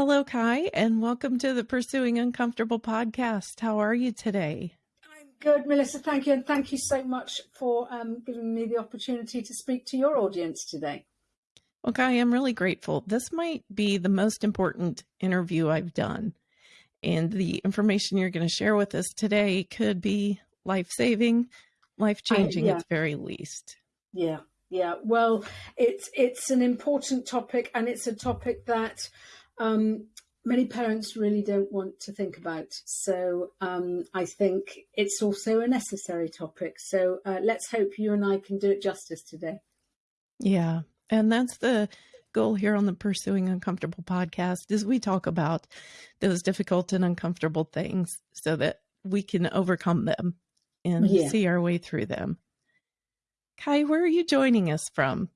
Hello, Kai, and welcome to the Pursuing Uncomfortable podcast. How are you today? I'm good, Melissa. Thank you. And thank you so much for um, giving me the opportunity to speak to your audience today. Well, Kai, I'm really grateful. This might be the most important interview I've done. And the information you're going to share with us today could be life saving, life changing yeah. at the very least. Yeah. Yeah, well, it's it's an important topic, and it's a topic that um, many parents really don't want to think about. So um, I think it's also a necessary topic. So uh, let's hope you and I can do it justice today. Yeah, and that's the goal here on the Pursuing Uncomfortable podcast is we talk about those difficult and uncomfortable things so that we can overcome them and yeah. see our way through them. Kai, where are you joining us from?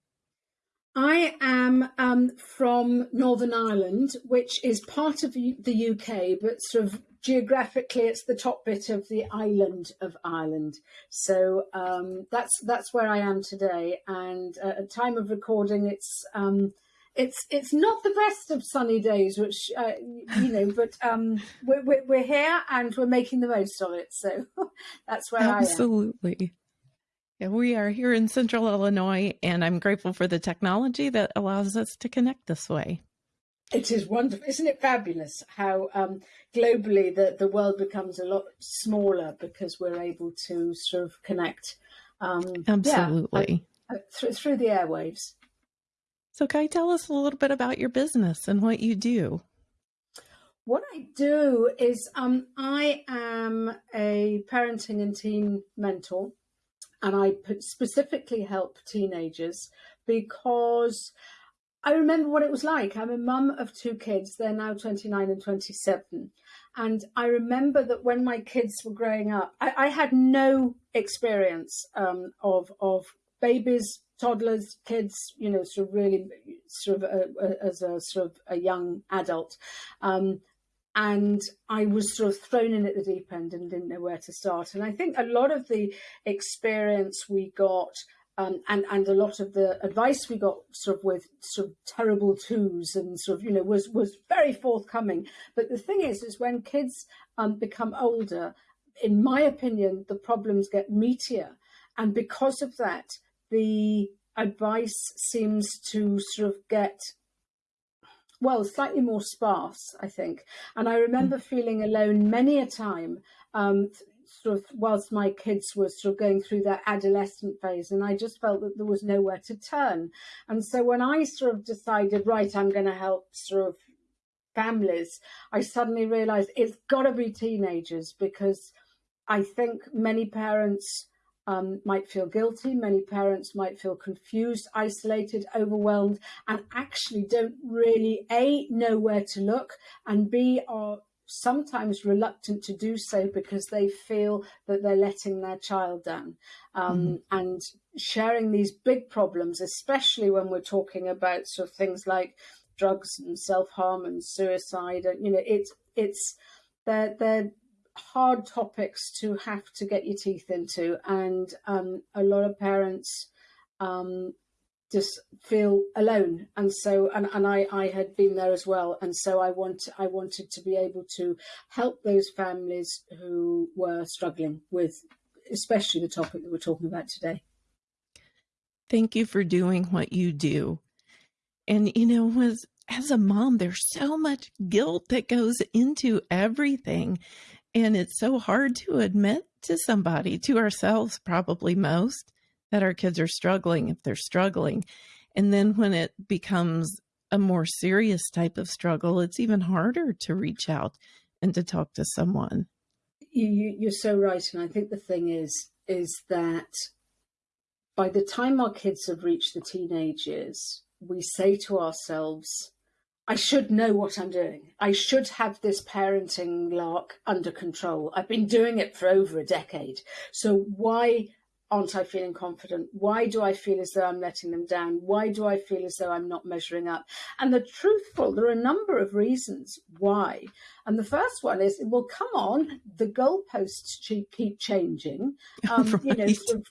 I am um, from Northern Ireland, which is part of the UK, but sort of geographically, it's the top bit of the island of Ireland. So um, that's that's where I am today. And uh, at time of recording, it's um, it's it's not the best of sunny days, which uh, you know, but um, we're, we're, we're here and we're making the most of it. So that's where Absolutely. I am. Absolutely. We are here in central Illinois, and I'm grateful for the technology that allows us to connect this way. It is wonderful. Isn't it fabulous how um, globally the, the world becomes a lot smaller because we're able to sort of connect? Um, Absolutely. Yeah, uh, through, through the airwaves. So, Kai, tell us a little bit about your business and what you do. What I do is um, I am a parenting and teen mentor and I specifically help teenagers because I remember what it was like. I'm a mum of two kids. They're now 29 and 27. And I remember that when my kids were growing up, I, I had no experience um, of, of babies, toddlers, kids, you know, sort of really sort of a, a, as a sort of a young adult. Um, and I was sort of thrown in at the deep end and didn't know where to start. And I think a lot of the experience we got um, and and a lot of the advice we got sort of with sort of terrible twos and sort of you know was was very forthcoming. But the thing is, is when kids um, become older, in my opinion, the problems get meatier, and because of that, the advice seems to sort of get well, slightly more sparse, I think. And I remember mm. feeling alone many a time, um, sort of whilst my kids were sort of going through their adolescent phase, and I just felt that there was nowhere to turn. And so when I sort of decided, right, I'm going to help sort of families, I suddenly realized it's got to be teenagers because I think many parents um, might feel guilty. Many parents might feel confused, isolated, overwhelmed, and actually don't really A, know where to look, and B, are sometimes reluctant to do so because they feel that they're letting their child down. Um, mm. And sharing these big problems, especially when we're talking about sort of things like drugs and self harm and suicide, and you know, it's it's they're they're hard topics to have to get your teeth into, and um, a lot of parents um, just feel alone. And so, and, and I, I had been there as well, and so I want I wanted to be able to help those families who were struggling with, especially the topic that we're talking about today. Thank you for doing what you do. And you know, was as a mom, there's so much guilt that goes into everything. And it's so hard to admit to somebody, to ourselves, probably most, that our kids are struggling if they're struggling. And then when it becomes a more serious type of struggle, it's even harder to reach out and to talk to someone. You, you're so right. And I think the thing is, is that by the time our kids have reached the teenage years, we say to ourselves, I should know what I'm doing. I should have this parenting lark under control. I've been doing it for over a decade. So why aren't I feeling confident? Why do I feel as though I'm letting them down? Why do I feel as though I'm not measuring up? And the truthful, there are a number of reasons why. And the first one is, well, come on, the goalposts keep changing. Um, right. You know, sort of,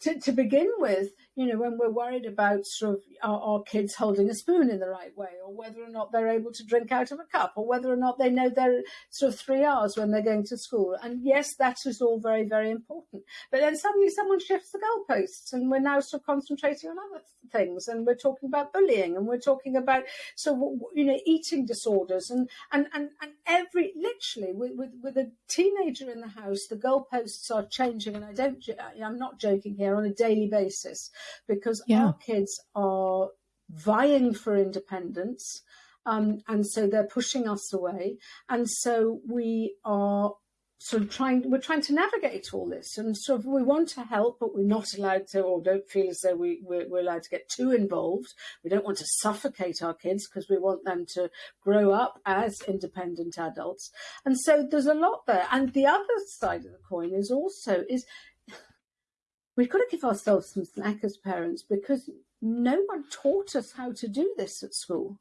to, to begin with, you know, when we're worried about sort of our, our, kids holding a spoon in the right way, or whether or not they're able to drink out of a cup, or whether or not they know their sort of three Rs when they're going to school. And yes, that is all very, very important. But then suddenly someone shifts the goalposts, and we're now sort of concentrating on other things, and we're talking about bullying, and we're talking about so you know eating disorders, and and and, and every literally with, with with a teenager in the house, the goalposts are changing, and I don't, I'm not joking here, on a daily basis because yeah. our kids are vying for independence. Um, and so they're pushing us away. And so we are sort of trying, we're trying to navigate all this. And sort of we want to help, but we're not allowed to, or don't feel as though we, we're, we're allowed to get too involved. We don't want to suffocate our kids because we want them to grow up as independent adults. And so there's a lot there. And the other side of the coin is also, is we've got to give ourselves some slack as parents because no one taught us how to do this at school.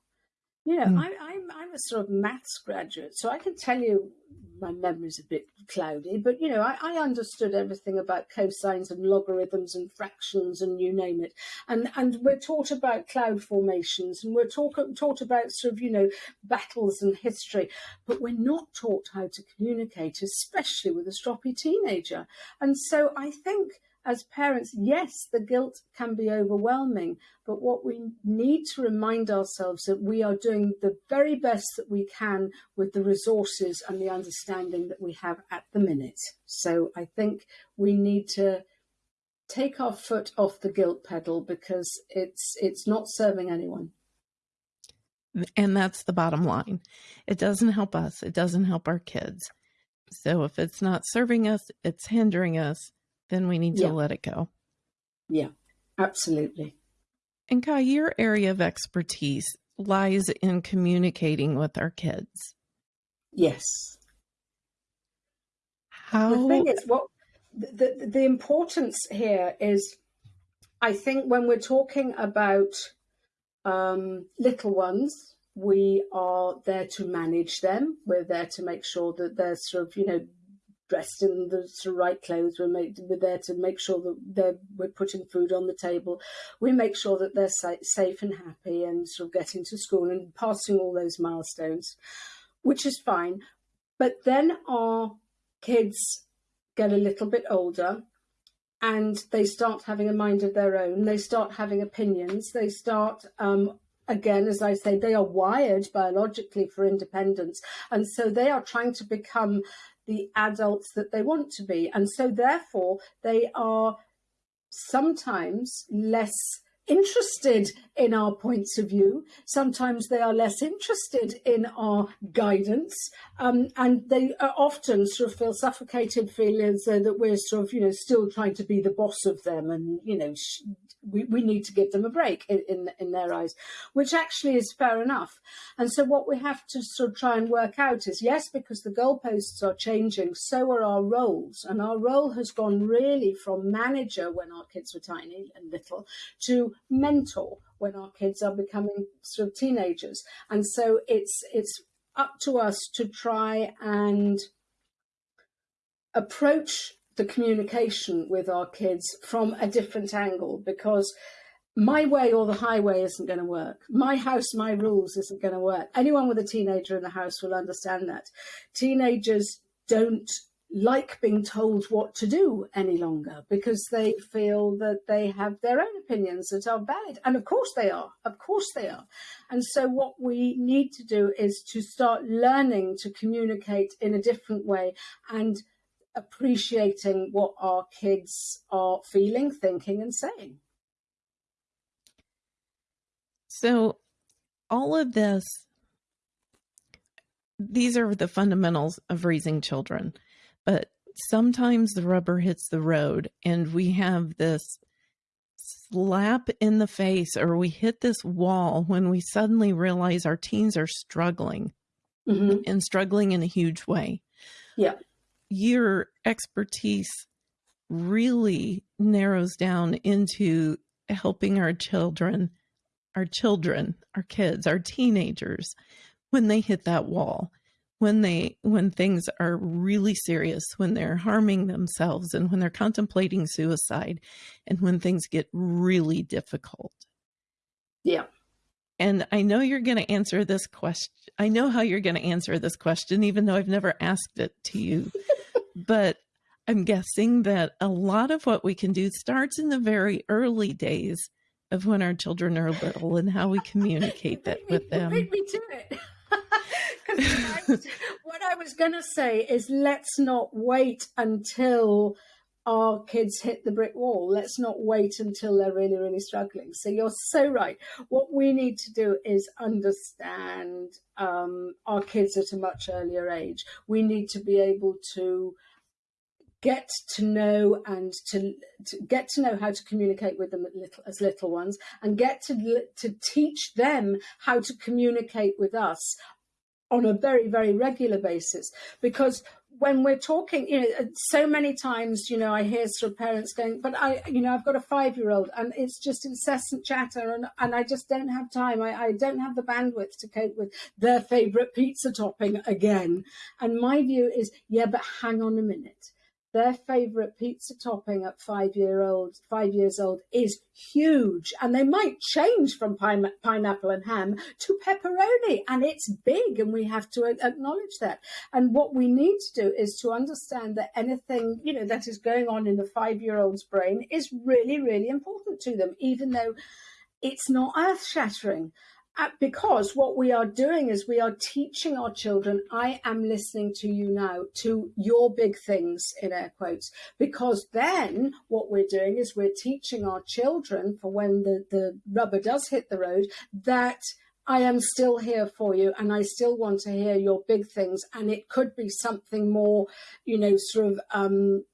You know, mm. I, I'm I'm a sort of maths graduate, so I can tell you my memory's a bit cloudy, but you know, I, I, understood everything about cosines and logarithms and fractions and you name it. And and we're taught about cloud formations and we're talk, taught about sort of, you know, battles and history, but we're not taught how to communicate, especially with a stroppy teenager. And so I think as parents, yes, the guilt can be overwhelming, but what we need to remind ourselves that we are doing the very best that we can with the resources and the understanding that we have at the minute. So I think we need to take our foot off the guilt pedal because it's it's not serving anyone. And that's the bottom line. It doesn't help us. It doesn't help our kids. So if it's not serving us, it's hindering us then we need to let it go. Yeah, absolutely. And Kai, your area of expertise lies in communicating with our kids. Yes. How? The thing is, what the, the importance here is, I think when we're talking about um, little ones, we are there to manage them. We're there to make sure that they're sort of, you know, dressed in the, right clothes. We're, we're there to make sure that we're putting food on the table. We make sure that they're sa- safe and happy and sort of getting to school and passing all those milestones, which is fine. But then our kids get a little bit older and they start having a mind of their own. They start having opinions. They start um, again, as I say, they are wired biologically for independence. And so they are trying to become the adults that they want to be. And so, therefore, they are sometimes less interested in our points of view. Sometimes they are less interested in our guidance, um, and they often sort of feel suffocated, feel as though that we're sort of, you know, still trying to be the boss of them, and you know, we, we need to give them a break in, in, in their eyes, which actually is fair enough. And so what we have to sort of try and work out is yes, because the goalposts are changing, so are our roles. And our role has gone really from manager when our kids were tiny and little to mentor when our kids are becoming sort of teenagers. And so it's it's up to us to try and approach the communication with our kids from a different angle because my way or the highway isn't going to work. My house, my rules isn't going to work. Anyone with a teenager in the house will understand that. Teenagers don't like being told what to do any longer because they feel that they have their own opinions that are valid. And of course they are. Of course they are. And so what we need to do is to start learning to communicate in a different way and appreciating what our kids are feeling, thinking, and saying. So, all of this, these are the fundamentals of raising children, but sometimes the rubber hits the road and we have this slap in the face or we hit this wall when we suddenly realize our teens are struggling mm-hmm. and struggling in a huge way. Yeah your expertise really narrows down into helping our children, our children, our kids, our teenagers when they hit that wall. when they when things are really serious when they're harming themselves and when they're contemplating suicide and when things get really difficult yeah and i know you're going to answer this question i know how you're going to answer this question even though i've never asked it to you but i'm guessing that a lot of what we can do starts in the very early days of when our children are little and how we communicate that with them. me to it. what I was going to say is let's not wait until our kids hit the brick wall. Let's not wait until they're really, really struggling. So you're so right. What we need to do is understand um, our kids at a much earlier age. We need to be able to get to know and to, to, get to know how to communicate with them little, as little ones and get to to teach them how to communicate with us on a very very regular basis because when we're talking you know uh, so many times you know i hear sort of parents going but i you know i've got a five year old and it's just incessant chatter and, and i just don't have time. I, I don't have the bandwidth to cope with their favorite pizza topping again. And my view is yeah but hang on a minute their favorite pizza topping at five year old, five years old is huge. And they might change from pine, pineapple and ham to pepperoni and it's big and we have to acknowledge that. And what we need to do is to understand that anything, you know, that is going on in the five year old's brain is really, really important to them, even though it's not earth shattering because what we are doing is we are teaching our children, I am listening to you now, to your big things in air quotes, because then what we're doing is we're teaching our children for when the, the rubber does hit the road that I am still here for you and I still want to hear your big things. And it could be something more, you know, sort of um,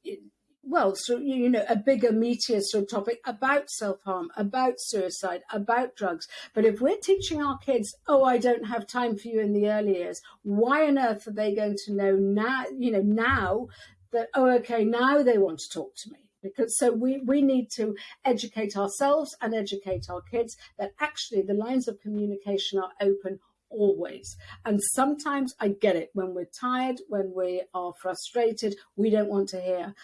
well, so you know, a bigger, meatier sort of topic about self-harm, about suicide, about drugs. But if we're teaching our kids, oh, I don't have time for you in the early years, why on earth are they going to know now, you know, now that, oh, okay, now they want to talk to me? Because so we, we need to educate ourselves and educate our kids that actually the lines of communication are open always. And sometimes I get it when we're tired, when we are frustrated, we don't want to hear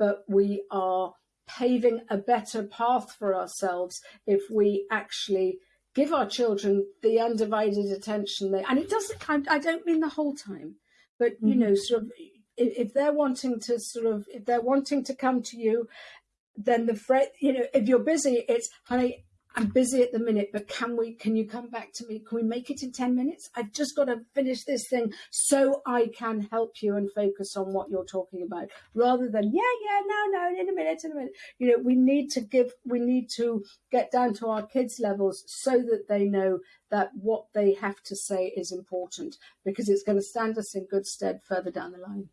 but we are paving a better path for ourselves if we actually give our children the undivided attention they and it doesn't I, I don't mean the whole time but you mm-hmm. know sort of if, if, they're wanting to sort of if they're wanting to come to you then the fret you know if you're busy it's honey I'm busy at the minute, but can we, can you come back to me? Can we make it in 10 minutes? I've just got to finish this thing so I can help you and focus on what you're talking about rather than, yeah, yeah, no, no, in a minute, in a minute. You know, we need to give, we need to get down to our kids' levels so that they know that what they have to say is important because it's going to stand us in good stead further down the line.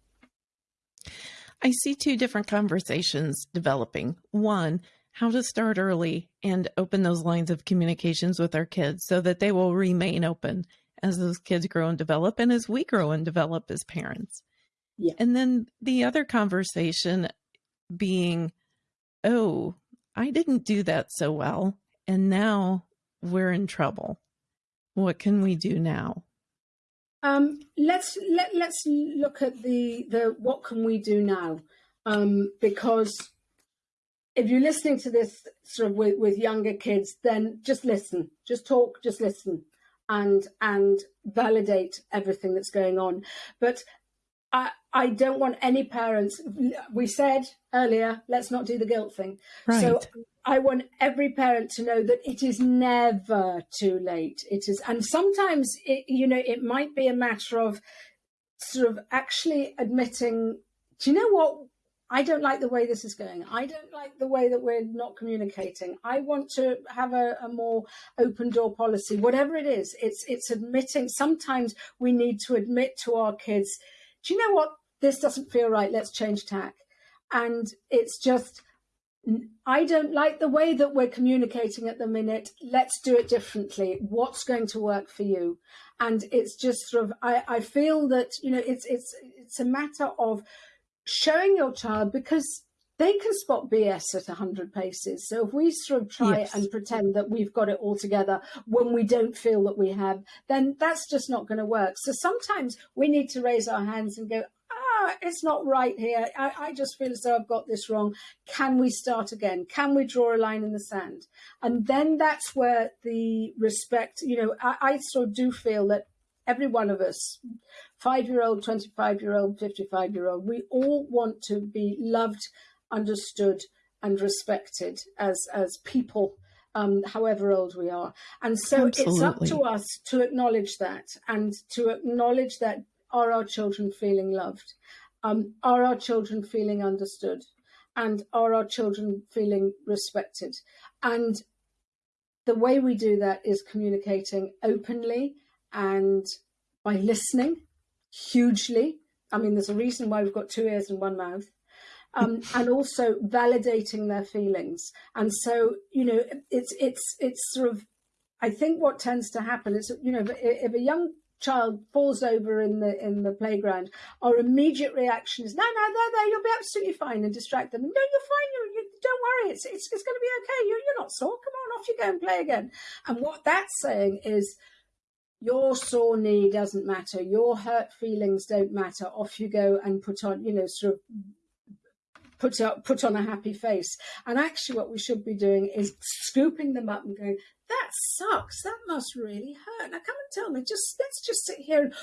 I see two different conversations developing. One, how to start early and open those lines of communications with our kids so that they will remain open as those kids grow and develop and as we grow and develop as parents. Yeah. And then the other conversation being, oh, I didn't do that so well. And now we're in trouble. What can we do now? Um, let's let, let's look at the the what can we do now um, because if you're listening to this sort of with, with younger kids, then just listen, just talk, just listen, and and validate everything that's going on. But I I don't want any parents. We said earlier, let's not do the guilt thing. Right. So I want every parent to know that it is never too late. It is, and sometimes it, you know, it might be a matter of sort of actually admitting. Do you know what? I don't like the way this is going. I don't like the way that we're not communicating. I want to have a, a, more open door policy, whatever it is. It's it's admitting. Sometimes we need to admit to our kids, do you know what? This doesn't feel right. Let's change tack. And it's just, I don't like the way that we're communicating at the minute. Let's do it differently. What's going to work for you? And it's just sort of, I, I feel that, you know, it's, it's, it's a matter of showing your child because they can spot BS at 100 paces. So if we sort of try yes. and pretend that we've got it all together when we don't feel that we have, then that's just not going to work. So sometimes we need to raise our hands and go, ah, it's not right here. I, I just feel as though I've got this wrong. Can we start again? Can we draw a line in the sand? And then that's where the respect, you know, I, I sort of do feel that every one of us, five year old, 25 year old, 55 year old, we all want to be loved, understood, and respected as, as people. Um, however old we are. And so Absolutely. it's up to us to acknowledge that and to acknowledge that are our children feeling loved? Um, are our children feeling understood? And are our children feeling respected? And the way we do that is communicating openly and by listening hugely. I mean, there's a reason why we've got two ears and one mouth. Um, and also validating their feelings. And so, you know, it's it's it's sort of, I think what tends to happen is, you know, if, if a young child falls over in the in the playground, our immediate reaction is, no, no, there, there, you'll be absolutely fine, and distract them. No, you're fine. You, you don't worry. It's it's, it's going to be okay. You, you're not sore. Come on, off you go and play again. And what that's saying is, your sore knee doesn't matter. Your hurt feelings don't matter. Off you go and put on, you know, sort of put up put on a happy face and actually what we should be doing is scooping them up and going that sucks that must really hurt now come and tell me just let's just sit here and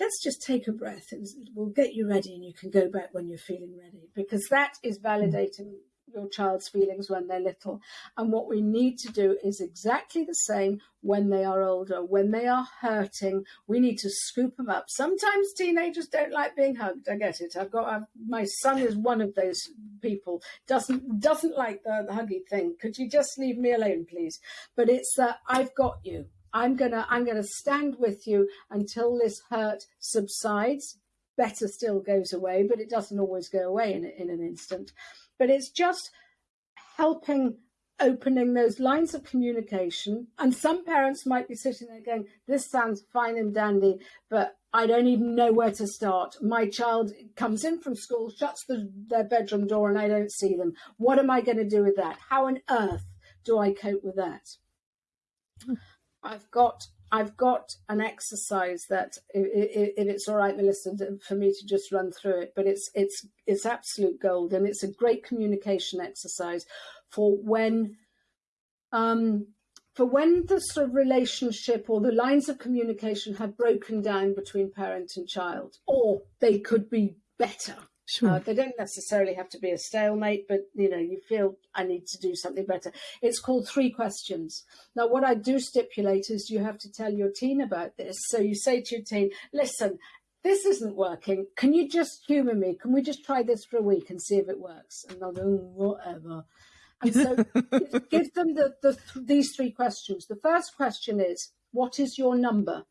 let's just take a breath and we'll get you ready and you can go back when you're feeling ready because that is validating your child's feelings when they're little. And what we need to do is exactly the same when they are older. When they are hurting, we need to scoop them up. Sometimes teenagers don't like being hugged. I get it. I've got I've, my son is one of those people. Doesn't doesn't like the, the huggy thing. Could you just leave me alone, please? But it's that I've got you. I'm gonna I'm gonna stand with you until this hurt subsides. Better still goes away, but it doesn't always go away in, in an instant but it's just helping opening those lines of communication. And some parents might be sitting there going, This sounds fine and dandy, but I don't even know where to start. My child comes in from school, shuts the, their bedroom door, and I don't see them. What am I going to do with that? How on earth do I cope with that? I've got I've got an exercise that, if, it's all right, Melissa, for me to just run through it, but it's it's it's absolute gold, and it's a great communication exercise for when, um, for when the sort of relationship or the lines of communication have broken down between parent and child, or they could be better. Sure. Uh, they don't necessarily have to be a stalemate, but you know, you feel I need to do something better. It's called three questions. Now, what I do stipulate is you have to tell your teen about this. So you say to your teen, listen, this isn't working. Can you just humor me? Can we just try this for a week and see if it works? And they'll go, whatever. And so give them the, the these three questions. The first question is, what is your number?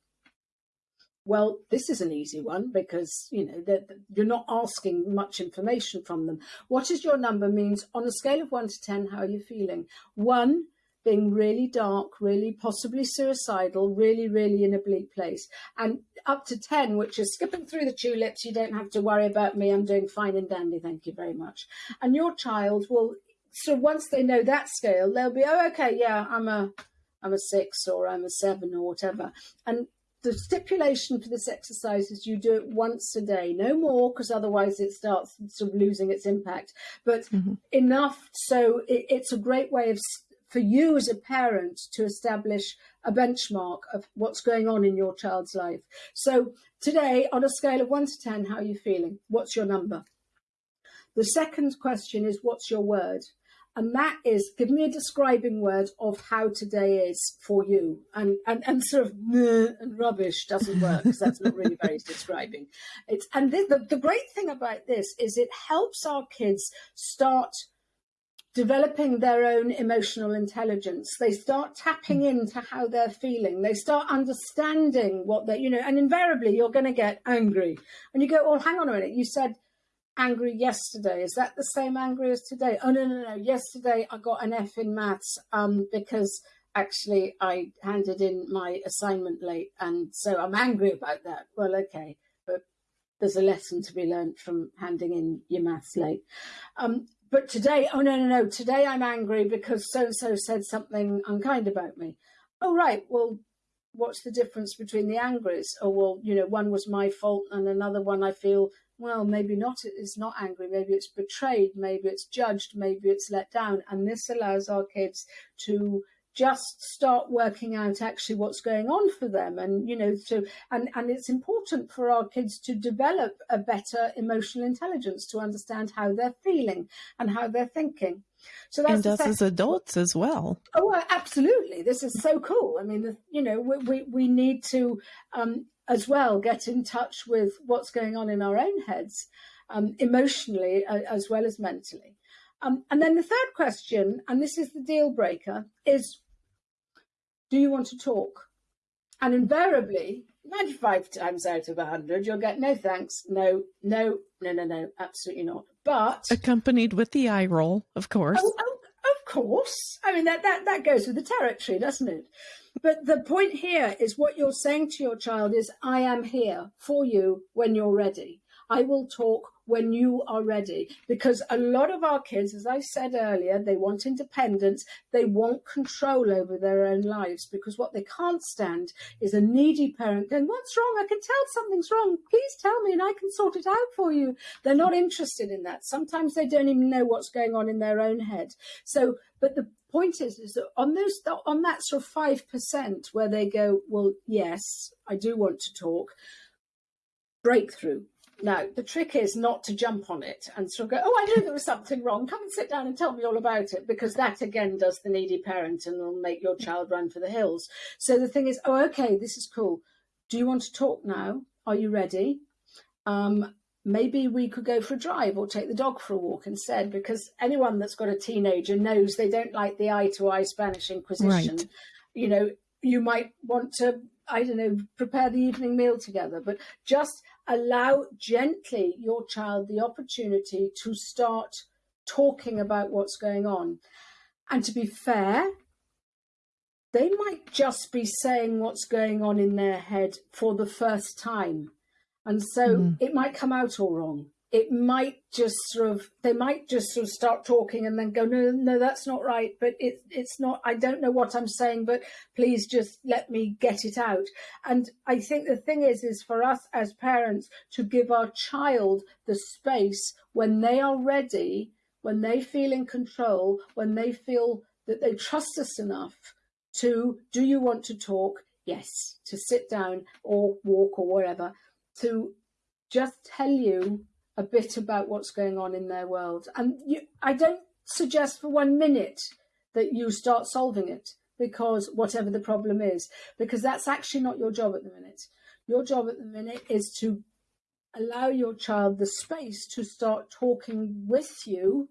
Well, this is an easy one because you know that you're not asking much information from them. What is your number means on a scale of one to ten, how are you feeling? One being really dark, really possibly suicidal, really, really in a bleak place, and up to ten, which is skipping through the tulips. You don't have to worry about me. I'm doing fine and dandy. Thank you very much. And your child will. So once they know that scale, they'll be, oh, okay, yeah, I'm a, I'm a six or I'm a seven or whatever. And the stipulation for this exercise is you do it once a day, no more, because otherwise it starts sort of losing its impact, but mm-hmm. enough so it, it's a great way of for you as a parent to establish a benchmark of what's going on in your child's life. So today, on a scale of one to 10, how are you feeling? What's your number? The second question is, what's your word? And that is give me a describing word of how today is for you. And and, and sort of and rubbish doesn't work because that's not really very describing. It's and the, the, the great thing about this is it helps our kids start developing their own emotional intelligence. They start tapping mm. into how they're feeling. They start understanding what they you know and invariably you're going to get angry. And you go oh hang on a minute. You said angry yesterday. Is that the same angry as today? Oh no, no, no. Yesterday I got an F in maths um, because actually I handed in my assignment late, and so I'm angry about that. Well, okay, but there's a lesson to be learned from handing in your maths late. Um, but today, oh no, no, no, today I'm angry because so and so said something unkind about me. Oh, right, well, what's the difference between the angries? Oh, well, you know, one was my fault and another one I feel, well, maybe not, it's not angry, maybe it's betrayed, maybe it's judged, maybe it's let down. And this allows our kids to just start working out actually what's going on for them. And you know to and and it's important for our kids to develop a better emotional intelligence to understand how they're feeling and how they're thinking. So that's and us as adults as well. Oh absolutely. This is so cool. I mean the, you know we, we we need to um as well get in touch with what's going on in our own heads um emotionally uh, as well as mentally um, and then the third question, and this is the deal breaker, is do you want to talk? And invariably, 95 times out of 100, you'll get no thanks, no, no, no, no, no, absolutely not. But accompanied with the eye roll, of course. Oh, oh, of course. I mean, that, that, that goes with the territory, doesn't it? But the point here is what you're saying to your child is, I am here for you when you're ready. I will talk when you are ready. Because a lot of our kids, as I said earlier, they want independence, they want control over their own lives because what they can't stand is a needy parent going, What's wrong? I can tell something's wrong. Please tell me and I can sort it out for you. They're not interested in that. Sometimes they don't even know what's going on in their own head. So, but the point is, is that on those, on that sort of 5% where they go, Well, yes, I do want to talk, breakthrough now, the trick is not to jump on it and sort of go, oh, I knew there was something wrong. Come and sit down and tell me all about it, because that again does the needy parent and will make your child run for the hills. So the thing is, oh, okay, this is cool. Do you want to talk now? Are you ready? Um, maybe we could go for a drive or take the dog for a walk instead, because anyone that's got a teenager knows they don't like the eye to eye Spanish Inquisition. Right. You know, you might want to I don't know, prepare the evening meal together, but just allow gently your child the opportunity to start talking about what's going on. And to be fair, they might just be saying what's going on in their head for the first time. And so mm. it might come out all wrong it might just sort of they might just sort of start talking and then go no no that's not right but it, it's not i don't know what i'm saying but please just let me get it out. And i think the thing is is for us as parents to give our child the space when they are ready when they feel in control when they feel that they trust us enough to do you want to talk? Yes to sit down or walk or whatever to just tell you a bit about what's going on in their world. And you, I don't suggest for one minute that you start solving it because whatever the problem is, because that's actually not your job at the minute. Your job at the minute is to allow your child the space to start talking with you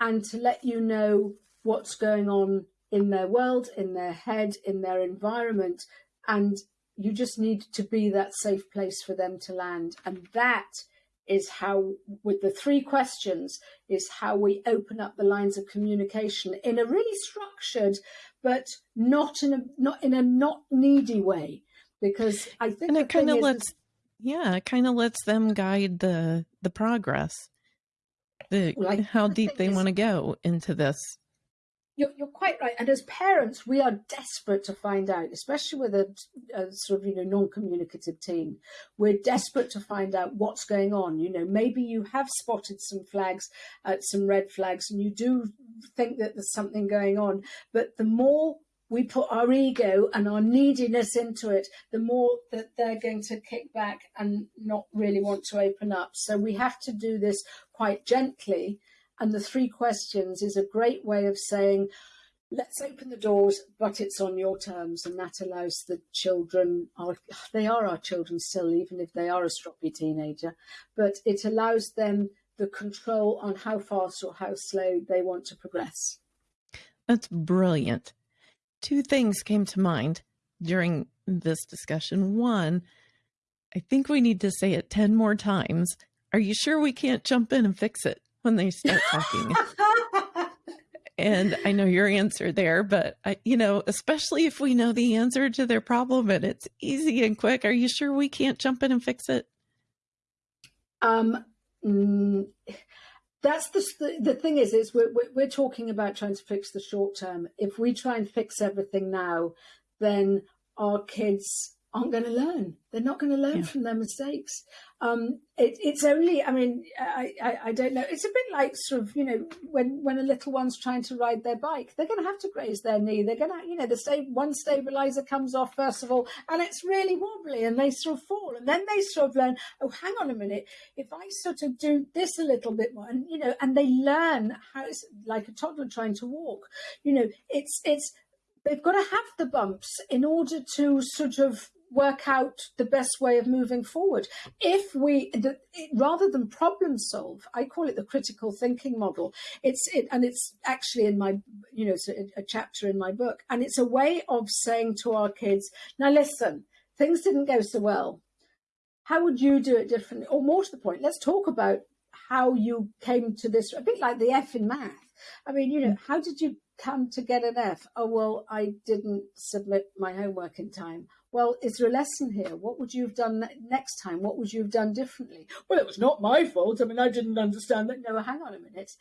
and to let you know what's going on in their world, in their head, in their environment. And you just need to be that safe place for them to land. And that is how, with the three questions, is how we open up the lines of communication in a really structured, but not in a not in a not needy way. Because I think and it kind of lets, yeah, it kind of lets them guide the the progress, the well, how deep they want to go into this you're, you're quite right. And as parents, we are desperate to find out, especially with a, a sort of, you know, non-communicative teen. We're desperate to find out what's going on. You know, maybe you have spotted some flags, uh, some red flags, and you do think that there's something going on. But the more we put our ego and our neediness into it, the more that they're going to kick back and not really want to open up. So we have to do this quite gently and the three questions is a great way of saying, let's open the doors, but it's on your terms. And that allows the children, they are our children still, even if they are a stroppy teenager, but it allows them the control on how fast or how slow they want to progress. That's brilliant. Two things came to mind during this discussion. One, I think we need to say it 10 more times. Are you sure we can't jump in and fix it? When they start talking. and I know your answer there, but I, you know, especially if we know the answer to their problem and it's easy and quick, are you sure we can't jump in and fix it? Um, mm, that's the the thing is is we're we're talking about trying to fix the short term. If we try and fix everything now, then our kids aren't going to learn. They're not going to learn yeah. from their mistakes. Um, it, it's only, I mean, I, I, I, don't know. It's a bit like sort of, you know, when, when a little one's trying to ride their bike, they're going to have to graze their knee. They're going to, you know, the sta- one stabilizer comes off first of all, and it's really wobbly, and they sort of fall, and then they sort of learn. Oh, hang on a minute. If I sort of do this a little bit more, and you know, and they learn how it's like a toddler trying to walk. You know, it's it's they've got to have the bumps in order to sort of work out the best way of moving forward. If we, the, it, rather than problem solve, I call it the critical thinking model. It's it, and it's actually in my, you know, a, a chapter in my book, and it's a way of saying to our kids, now listen, things didn't go so well. How would you do it differently? Or more to the point, let's talk about how you came to this. A bit like the F in math. I mean, you know, how did you come to get an F? Oh, well, I didn't submit my homework in time well, is there a lesson here? What would you have done next time? What would you have done differently? Well, it was not my fault. I mean, I didn't understand that. No, hang on a minute.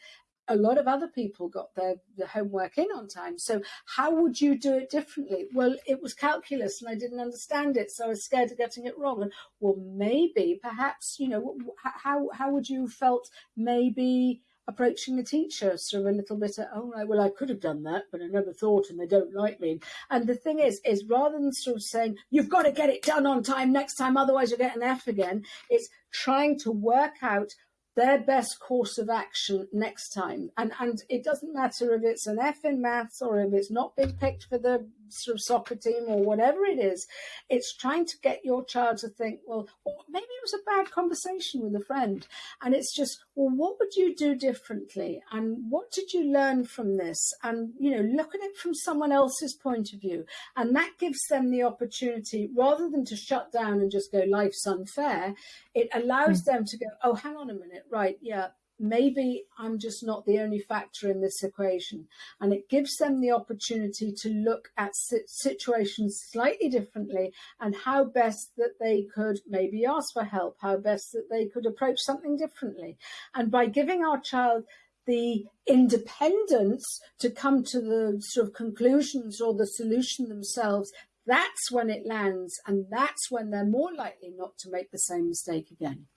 A lot of other people got their, their homework in on time. So how would you do it differently? Well, it was calculus and I didn't understand it. So I was scared of getting it wrong. And well, maybe, perhaps, you know, how, how would you have felt maybe approaching the teacher of a little bit of, oh right, well I could have done that, but I never thought and they don't like me. And the thing is, is rather than sort of saying, you've got to get it done on time next time, otherwise you'll get an F again, it's trying to work out their best course of action next time. And and it doesn't matter if it's an F in maths or if it's not been picked for the sort of soccer team or whatever it is. It's trying to get your child to think, well, maybe it was a bad conversation with a friend. And it's just, well, what would you do differently? And what did you learn from this? And, you know, look at it from someone else's point of view. And that gives them the opportunity, rather than to shut down and just go, life's unfair, it allows mm. them to go, oh, hang on a minute, right, yeah, maybe I'm just not the only factor in this equation. And it gives them the opportunity to look at situations slightly differently and how best that they could maybe ask for help, how best that they could approach something differently. And by giving our child the independence to come to the sort of conclusions or the solution themselves, that's when it lands and that's when they're more likely not to make the same mistake again.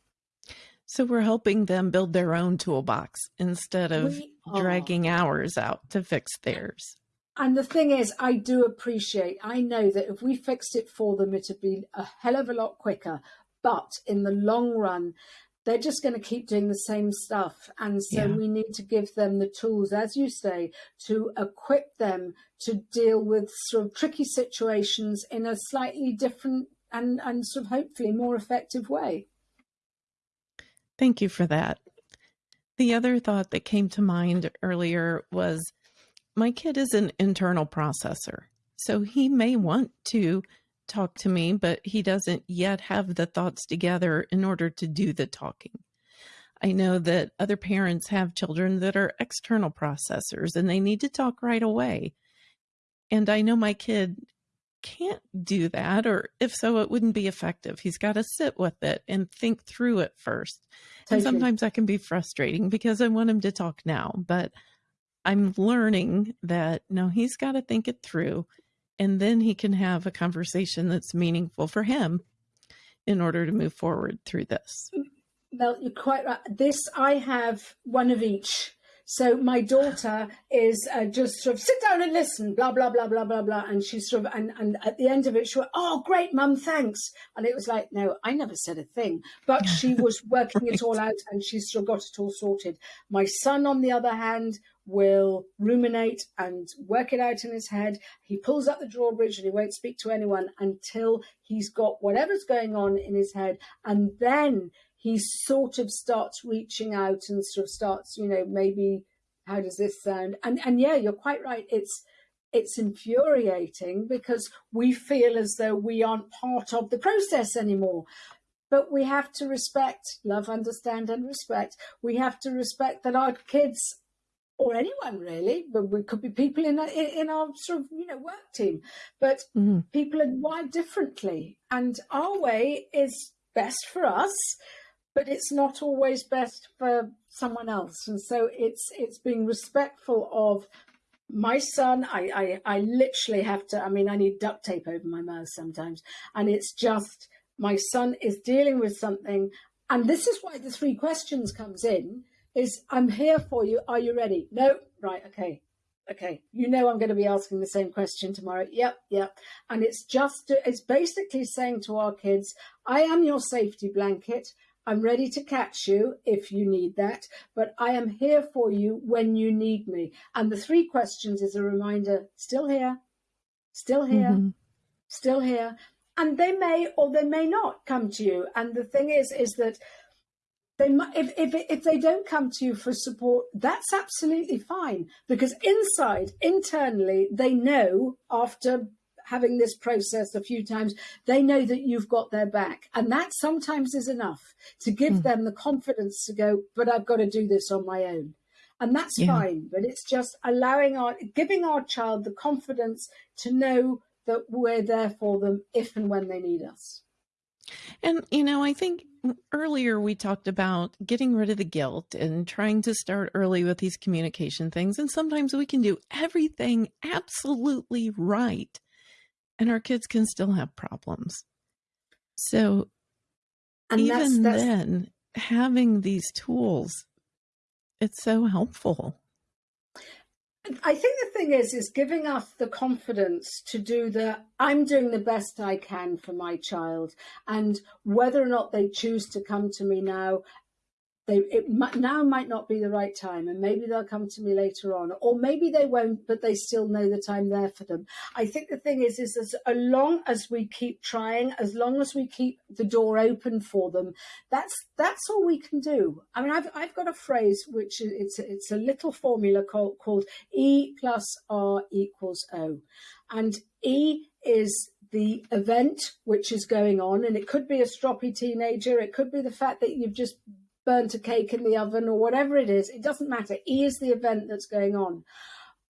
So we're helping them build their own toolbox instead of dragging ours out to fix theirs. And the thing is, I do appreciate, I know that if we fixed it for them, it'd be a hell of a lot quicker. But in the long run, they're just going to keep doing the same stuff. And so yeah. we need to give them the tools, as you say, to equip them to deal with sort of tricky situations in a slightly different and, and sort of hopefully more effective way. Thank you for that. The other thought that came to mind earlier was my kid is an internal processor. So he may want to talk to me, but he doesn't yet have the thoughts together in order to do the talking. I know that other parents have children that are external processors and they need to talk right away. And I know my kid can't do that, or if so, it wouldn't be effective. He's got to sit with it and think through it first. And sometimes that can be frustrating because I want him to talk now, but I'm learning that no, he's got to think it through and then he can have a conversation that's meaningful for him in order to move forward through this. Well, you're quite right. This, I have one of each so my daughter is uh, just sort of sit down and listen, blah blah blah blah blah blah, and she's sort of and and at the end of it, she went, "Oh, great, mum, thanks." And it was like, no, I never said a thing, but she was working right. it all out, and she's still got it all sorted. My son, on the other hand, will ruminate and work it out in his head. He pulls up the drawbridge and he won't speak to anyone until he's got whatever's going on in his head, and then he sort of starts reaching out and sort of starts, you know, maybe how does this sound? And and yeah, you're quite right. It's it's infuriating because we feel as though we aren't part of the process anymore. But we have to respect, love, understand, and respect. We have to respect that our kids or anyone really, but we could be people in, in our sort of you know work team, but mm-hmm. people are wired differently, and our way is best for us but it's not always best for someone else. And so it's it's being respectful of my son. I, I I literally have to. I mean, I need duct tape over my mouth sometimes, and it's just my son is dealing with something, and this is why the three questions comes in. Is I'm here for you. Are you ready? No. Right. Okay okay, you know I'm going to be asking the same question tomorrow. Yep, yep. And it's just, it's basically saying to our kids, I am your safety blanket. I'm ready to catch you if you need that, but I am here for you when you need me. And the three questions is a reminder still here, still here, mm-hmm. still here. And they may or they may not come to you. And the thing is, is that they might, if, if, if they don't come to you for support, that's absolutely fine because inside, internally, they know after having this process a few times, they know that you've got their back. And that sometimes is enough to give mm. them the confidence to go, but I've got to do this on my own. And that's yeah. fine. But it's just allowing our, giving our child the confidence to know that we're there for them if and when they need us. And, you know, I think earlier we talked about getting rid of the guilt and trying to start early with these communication things. And sometimes we can do everything absolutely right, and our kids can still have problems. So, and even that's, that's... then, having these tools, it's so helpful. I think the thing is, is giving us the confidence to do the, I'm doing the best I can for my child. And whether or not they choose to come to me now they it might, now might not be the right time and maybe they'll come to me later on or maybe they won't but they still know that i'm there for them. I think the thing is is as long as we keep trying as long as we keep the door open for them that's that's all we can do. I mean i've, I've got a phrase which is it's it's a little formula called called e plus r equals o. And e is the event which is going on and it could be a stroppy teenager it could be the fact that you've just burnt a cake in the oven or whatever it is. It doesn't matter. E is the event that's going on.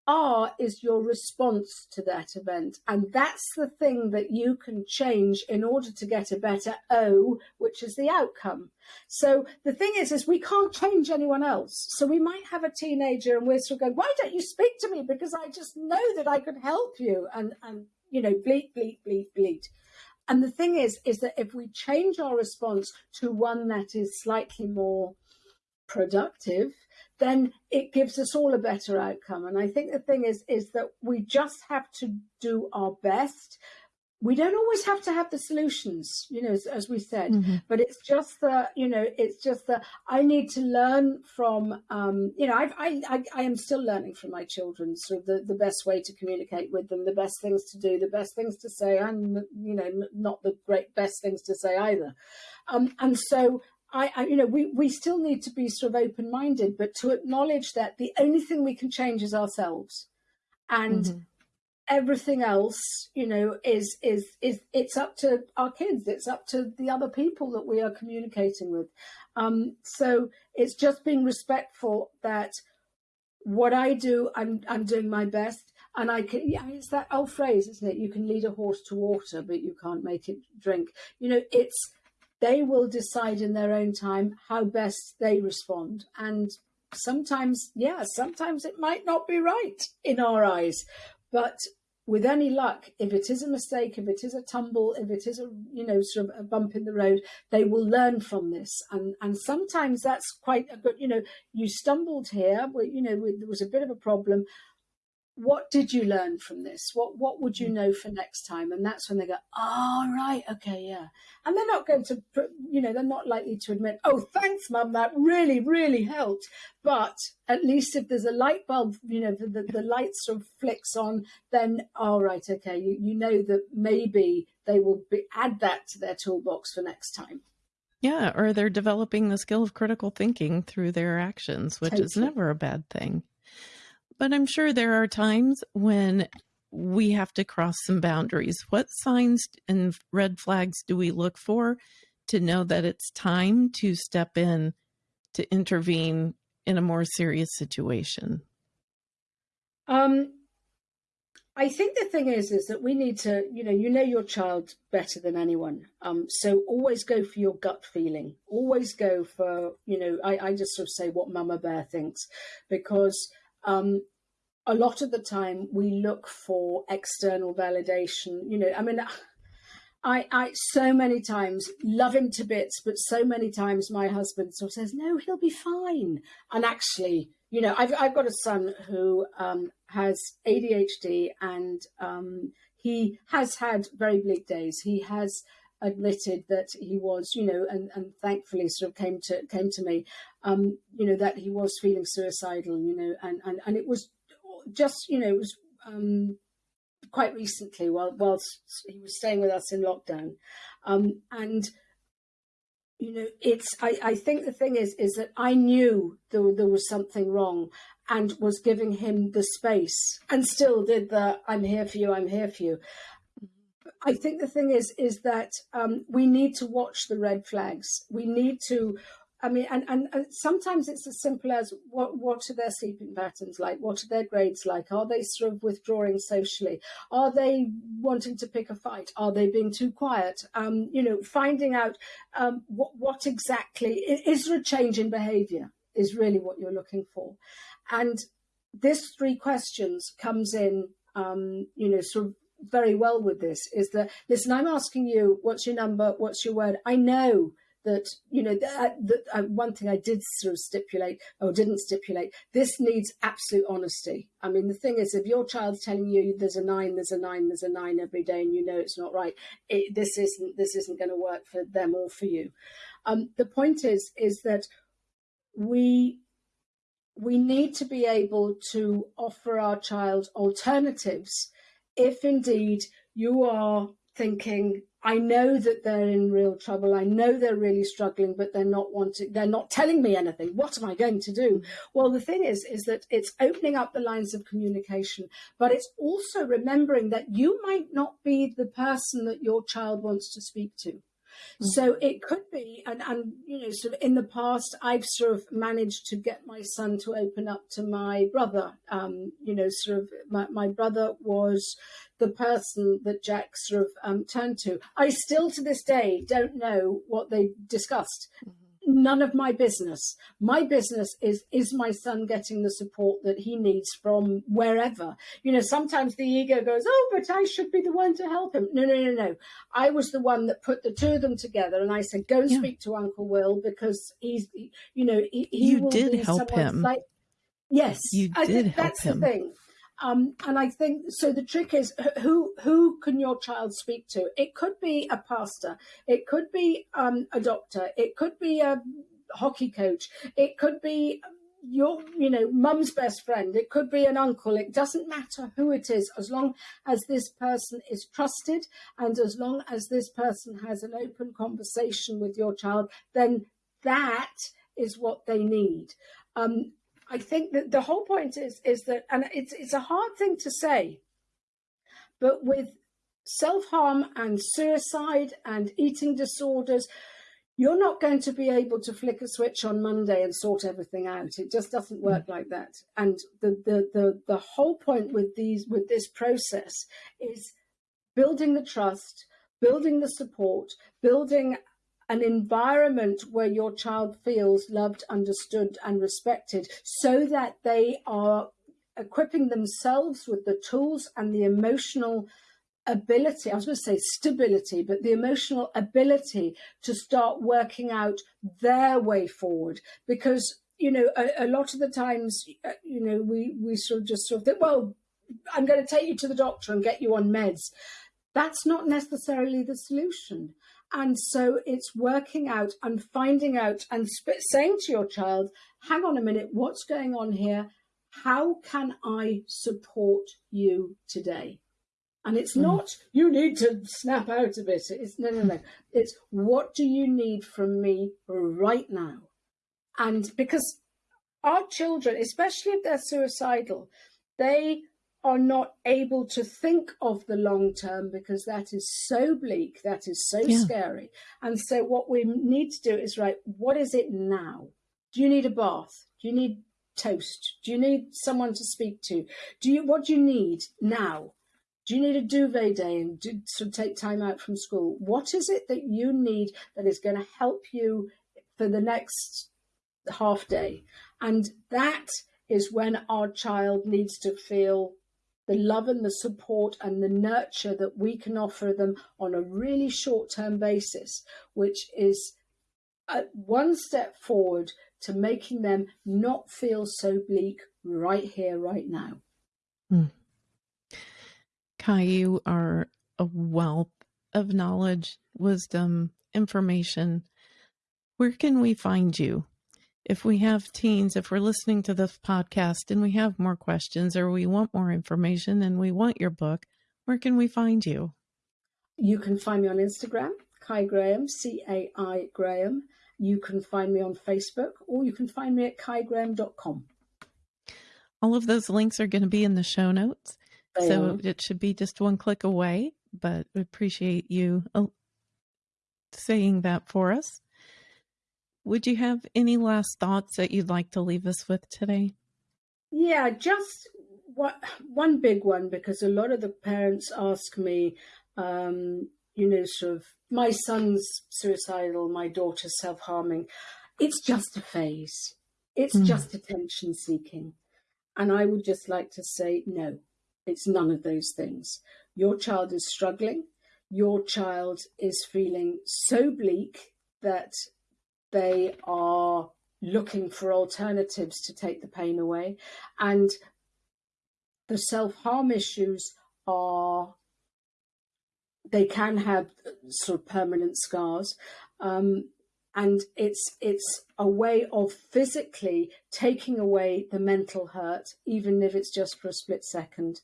R is your response to that event. And that's the thing that you can change in order to get a better O, which is the outcome. So the thing is, is we can't change anyone else. So we might have a teenager and we're sort of going, why don't you speak to me? Because I just know that I could help you. And, and, you know, bleat, bleat, bleat, bleat. And the thing is, is that if we change our response to one that is slightly more productive, then it gives us all a better outcome. And I think the thing is, is that we just have to do our best we don't always have to have the solutions, you know, as, as we said, mm-hmm. but it's just that, you know, it's just that I need to learn from, um, you know, I've, I, I, I am still learning from my children, sort of the, the best way to communicate with them, the best things to do, the best things to say, and, you know, not the great best things to say either. Um, and so I, I, you know, we, we still need to be sort of open minded, but to acknowledge that the only thing we can change is ourselves. And mm-hmm everything else you know is is is it's up to our kids. It's up to the other people that we are communicating with. Um so it's just being respectful that what i do i'm i'm doing my best. And i can yeah it's that old phrase isn't it? You can lead a horse to water but you can't make it drink. You know it's they will decide in their own time how best they respond. And sometimes yeah sometimes it might not be right in our eyes. But with any luck, if it is a mistake, if it is a tumble, if it is a you know sort of a bump in the road, they will learn from this. And and sometimes that's quite a good. You know, you stumbled here. but You know, there was a bit of a problem what did you learn from this? What what would you mm. know for next time? And that's when they go, oh right, okay, yeah. And they're not going to, you know, they're not likely to admit, oh, thanks, mum, that really really helped. But at least if there's a light bulb, you know, the, the, the light sort of flicks on, then all oh, right, okay, you you know that maybe they will be, add that to their toolbox for next time. Yeah, or they're developing the skill of critical thinking through their actions, which totally. is never a bad thing. But I'm sure there are times when we have to cross some boundaries. What signs and red flags do we look for to know that it's time to step in to intervene in a more serious situation? Um, I think the thing is, is that we need to, you know, you know your child better than anyone. Um, so always go for your gut feeling. Always go for, you know, I, I just sort of say what Mama Bear thinks, because um, a lot of the time we look for external validation. You know, I mean, I, I so many times love him to bits, but so many times my husband sort of says, "No, he'll be fine," and actually, you know, I've I've got a son who um, has ADHD and um, he has had very bleak days. He has admitted that he was, you know, and, and thankfully sort of came to came to me, um, you know, that he was feeling suicidal, you know, and and and it was just, you know, it was um, quite recently while whilst he was staying with us in lockdown, um, and you know, it's I, I think the thing is is that I knew there there was something wrong and was giving him the space and still did the I'm here for you, I'm here for you. I think the thing is is that um, we need to watch the red flags. We need to I mean, and, and, and, sometimes it's as simple as what what are their sleeping patterns like? What are their grades like? Are they sort of withdrawing socially? Are they wanting to pick a fight? Are they being too quiet? Um, you know, finding out um, what what exactly is there a change in behaviour is really what you're looking for, and this three questions comes in, um, you know, sort of very well with this. Is that listen? I'm asking you, what's your number? What's your word? I know that you know that, that uh, one thing I did sort of stipulate or didn't stipulate this needs absolute honesty. I mean the thing is if your child's telling you there's a nine, there's a nine, there's a nine every day, and you know it's not right, it, this isn't this isn't going to work for them or for you. Um, the point is is that we we need to be able to offer our child alternatives if indeed you are thinking I know that they're in real trouble. I know they're really struggling, but they're not wanting, they're not telling me anything. What am I going to do? Well, the thing is, is that it's opening up the lines of communication, but it's also remembering that you might not be the person that your child wants to speak to. So mm-hmm. it could be, and, and you know, sort of in the past, I've sort of managed to get my son to open up to my brother. Um, you know, sort of my, my brother was the person that Jack sort of um, turned to. I still to this day don't know what they discussed. Mm-hmm none of my business. My business is is my son getting the support that he needs from wherever. You know, sometimes the ego goes, "Oh, but I should be the one to help him." No, no, no, no. I was the one that put the two of them together, and I said, "Go and yeah. speak to Uncle Will because he's, you know, he, he you did help him." Like, yes, you did help that's him. the thing. Um, and I think so. The trick is who who can your child speak to? It could be a pastor, it could be um, a doctor, it could be a hockey coach, it could be your you know mum's best friend. It could be an uncle. It doesn't matter who it is as long as this person is trusted and as long as this person has an open conversation with your child then that is what they need. Um, I think that the whole point is is that, and it's it's a hard thing to say, but with self harm and suicide and eating disorders, you're not going to be able to flick a switch on Monday and sort everything out. It just doesn't work mm. like that. And the the the the whole point with these with this process is building the trust, building the support, building an environment where your child feels loved, understood, and respected so that they are equipping themselves with the tools and the emotional ability, I was going to say stability, but the emotional ability to start working out their way forward. Because, you know, a, a lot of the times, uh, you know, we, we sort of just sort of think, well, I'm going to take you to the doctor and get you on meds. That's not necessarily the solution. And so it's working out and finding out and saying to your child, hang on a minute, what's going on here? How can I support you today? And it's mm. not, you need to snap out of it. It's no, no, no. It's what do you need from me right now? And because our children, especially if they're suicidal, they are not able to think of the long term because that is so bleak, that is so yeah. scary. And so, what we need to do is right, what is it now? Do you need a bath? Do you need toast? Do you need someone to speak to? Do you what do you need now? Do you need a duvet day and do, to take time out from school? What is it that you need that is going to help you for the next half day? And that is when our child needs to feel the love and the support and the nurture that we can offer them on a really short term basis, which is one step forward to making them not feel so bleak right here, right now. Mm. Cai, you are a wealth of knowledge, wisdom, information. Where can we find you? If we have teens, if we're listening to this podcast and we have more questions or we want more information and we want your book, where can we find you? You can find me on Instagram, Cai Graham, C A I Graham. You can find me on Facebook or you can find me at caigraham.com. All of those links are going to be in the show notes. They so are. it should be just one click away, but we appreciate you uh, saying that for us. Would you have any last thoughts that you'd like to leave us with today? Yeah, just what, one big one, because a lot of the parents ask me, um, you know, sort of, my son's suicidal, my daughter's self harming. It's just a phase, it's mm. just attention seeking. And I would just like to say, no, it's none of those things. Your child is struggling. Your child is feeling so bleak that they are looking for alternatives to take the pain away. And the self harm issues are, they can have sort of permanent scars. Um, and it's it's a way of physically taking away the mental hurt even if it's just for a split second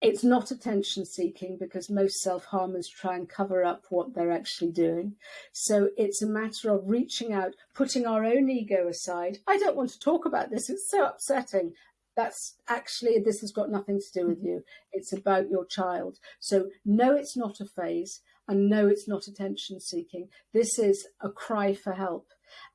it's not attention seeking because most self harmers try and cover up what they're actually doing. So it's a matter of reaching out, putting our own ego aside. I don't want to talk about this, it's so upsetting. That's actually, this has got nothing to do with mm-hmm. you. It's about your child. So, no, it's not a phase, and no, it's not attention seeking. This is a cry for help.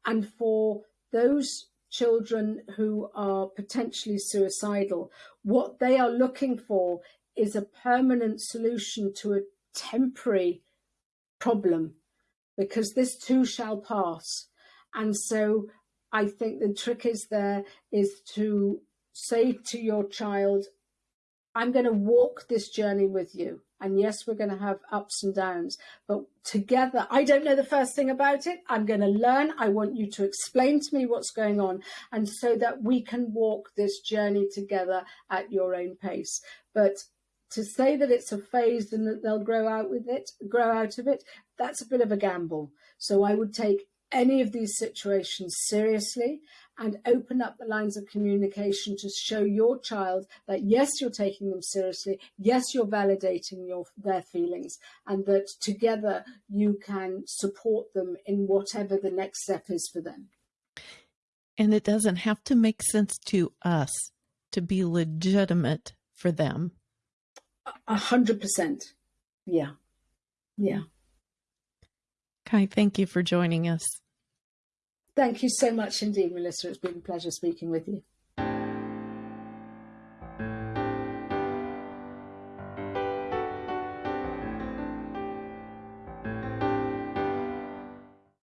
And for those children who are potentially suicidal, what they are looking for is a permanent solution to a temporary problem because this too shall pass. And so I think the trick is there is to say to your child, I'm going to walk this journey with you. And yes, we're going to have ups and downs, but together, I don't know the first thing about it. I'm going to learn. I want you to explain to me what's going on. And so that we can walk this journey together at your own pace. But to say that it's a phase and that they'll grow out with it, grow out of it, that's a bit of a gamble. So I would take any of these situations seriously and open up the lines of communication to show your child that yes you're taking them seriously yes you're validating your their feelings and that together you can support them in whatever the next step is for them. And it doesn't have to make sense to us to be legitimate for them. A hundred percent. Yeah. Yeah. Cai thank you for joining us Thank you so much indeed, Melissa. It's been a pleasure speaking with you.